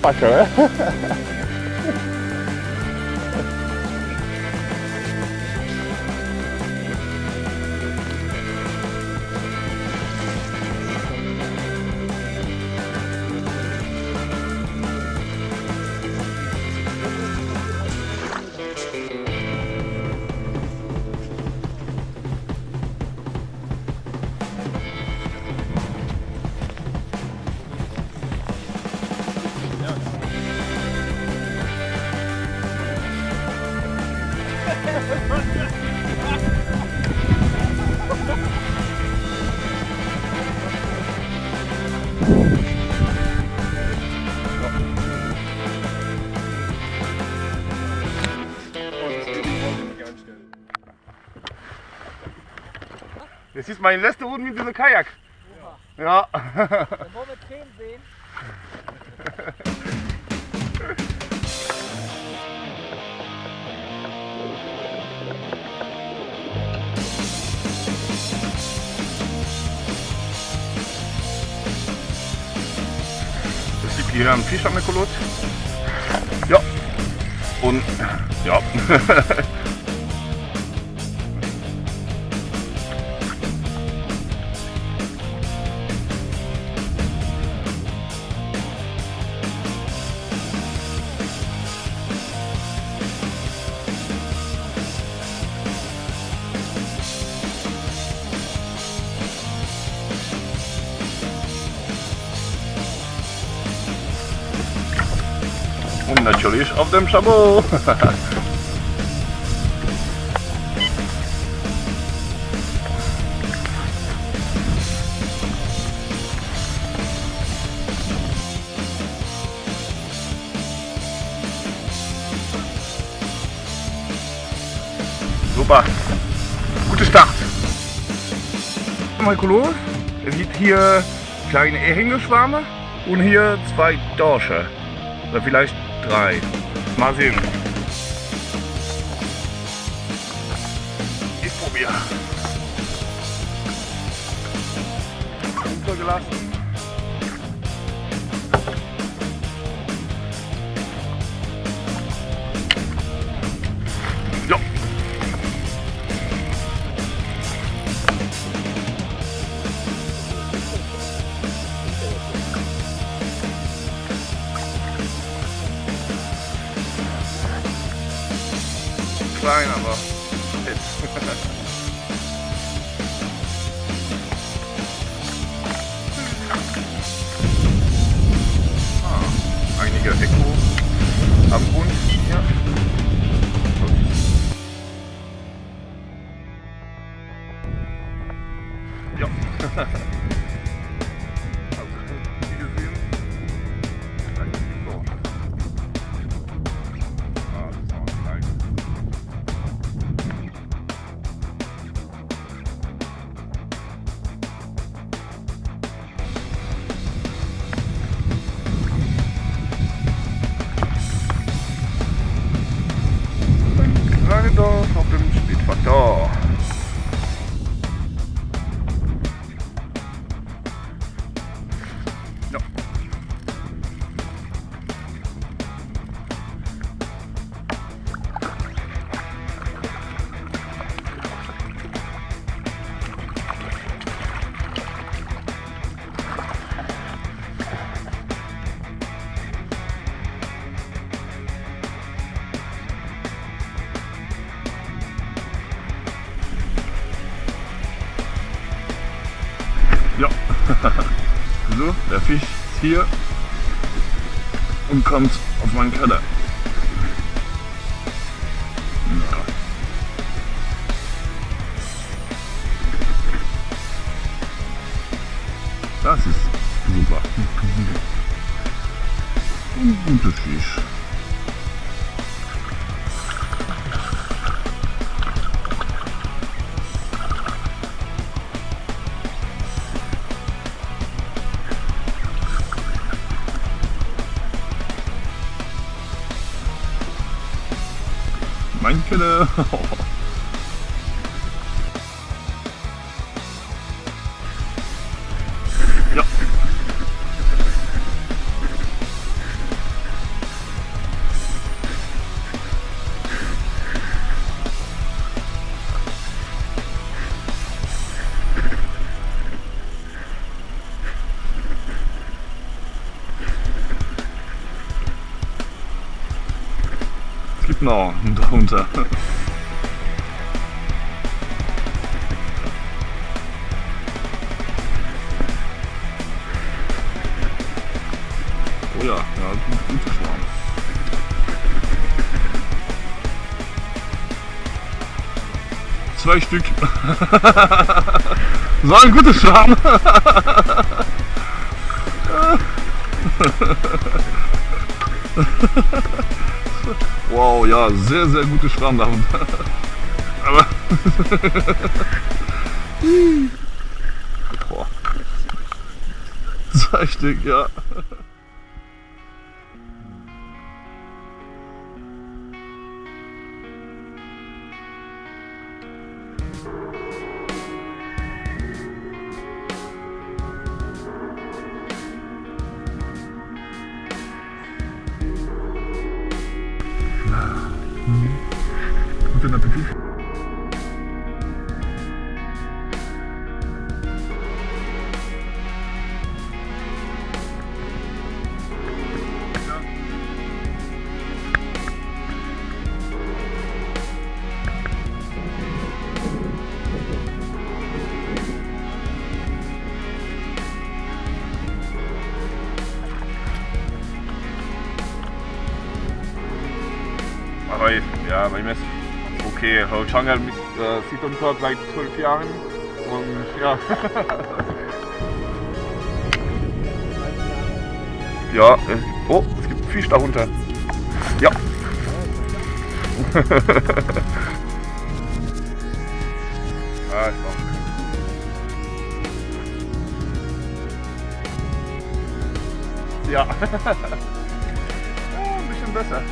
发绳 Das ist meine letzte Runde mit diesem Kajak. Ja. Dann wollen wir 10 sehen. hier einen Fisch am Ekolot. Ja. Und ja. Und natürlich auf dem Chabot. Super. Gute Start. Kolor. Es gibt hier kleine Hängeschwärme und hier zwei Dorsche. Oder vielleicht drei. Mal sehen. Ich probiere. Untergelassen. Ein kleines Dorf auf dem Speedfaktor. Ja. so, der Fisch ist hier und kommt auf meinen Keller. Mein Keller. Ja. Darunter. Oh ja, ja, gut, Schwarm. Zwei Stück. so ein guter Schwarm. wow, ja, sehr, sehr gute unten. Aber. Boah. Stück, ja. Ja, ist okay. Chang'e äh, sieht uns dort seit zwölf Jahren und ja. ja, es, oh, es gibt Fisch darunter. Ja. ah, ist auch. Ja. ja. Ein bisschen besser.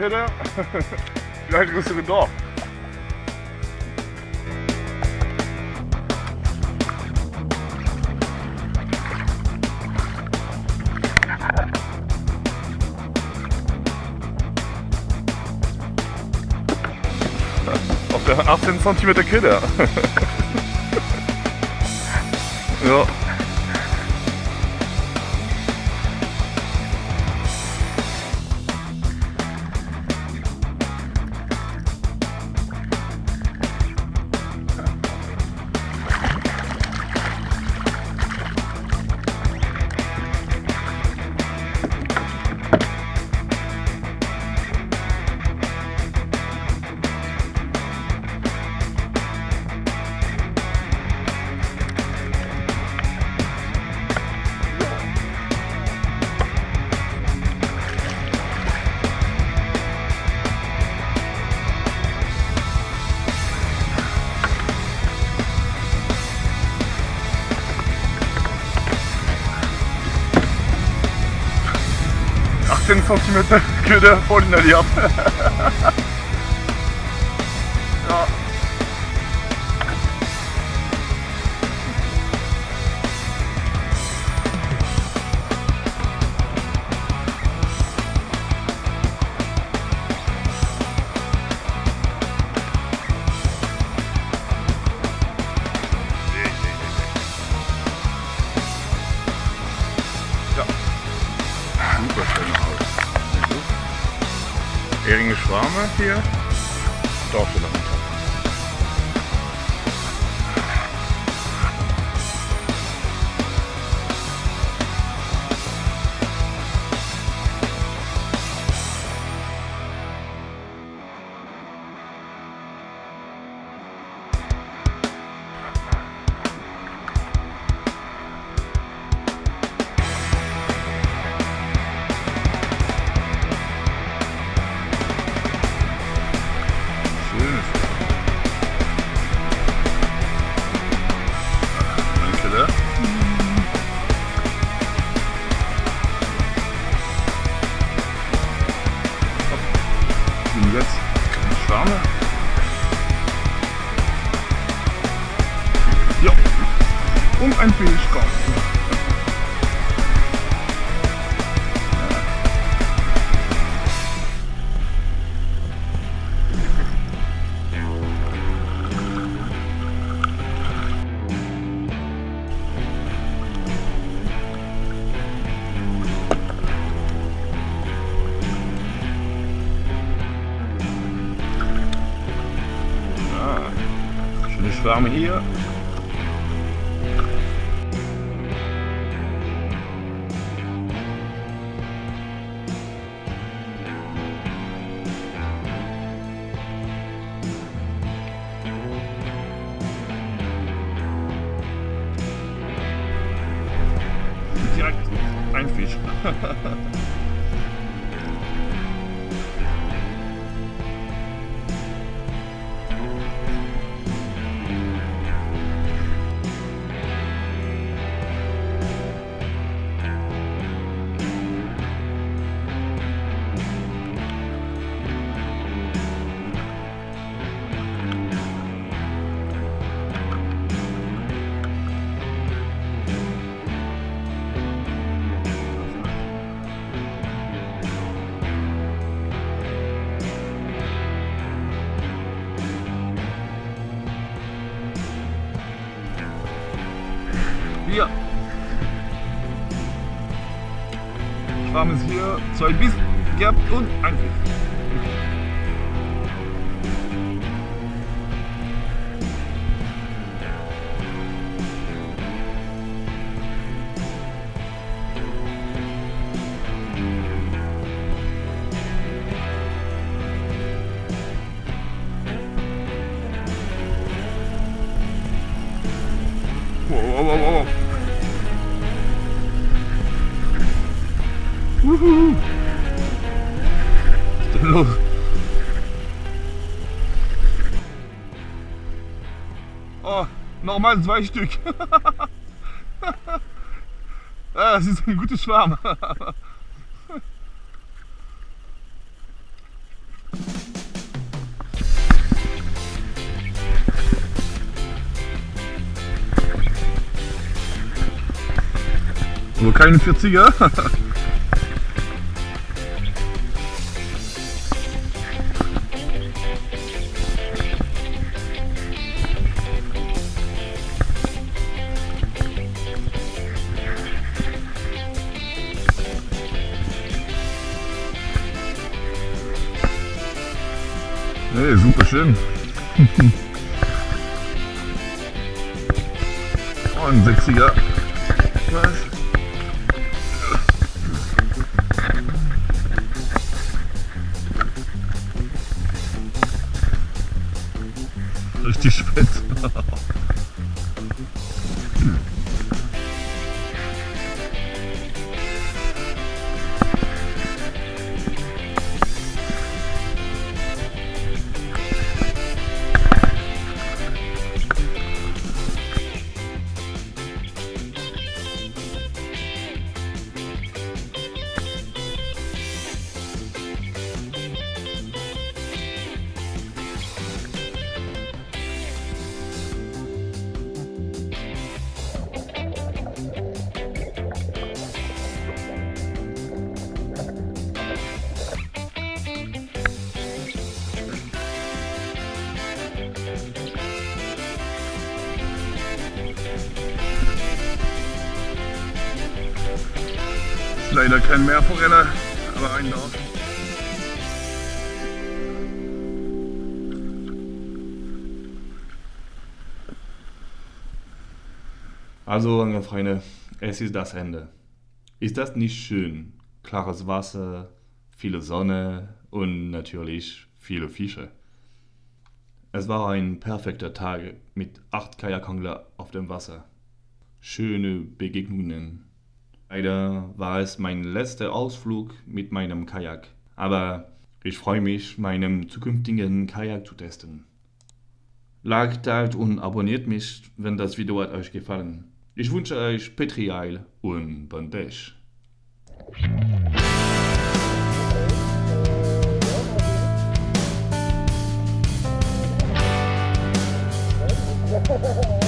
Kette, vielleicht größere Dorf. Auf der 18 cm Kette. ja. cm que de pour une alliance. Yeah. Schwarme. Ja. Und ein Fischkopf. Schöne Schwärme Schwarm ist hier, zwei Biss gehabt und ein Fisch. Nochmal zwei Stück. ja, das ist ein gutes Schwarm. Nur keine 40er. Nee, super schön. Ein 60er. Was? leider keinen Meerforelle, aber einen Dorf. Also, meine Freunde, es ist das Ende. Ist das nicht schön? Klares Wasser, viele Sonne und natürlich viele Fische. Es war ein perfekter Tag mit acht Kajakangler auf dem Wasser. Schöne Begegnungen. Leider war es mein letzter Ausflug mit meinem Kajak, aber ich freue mich, meinen zukünftigen Kajak zu testen. Like, teilt und abonniert mich, wenn das Video hat euch gefallen. Ich wünsche euch Petri Petrial und Bon Pêche. Ha ha ha!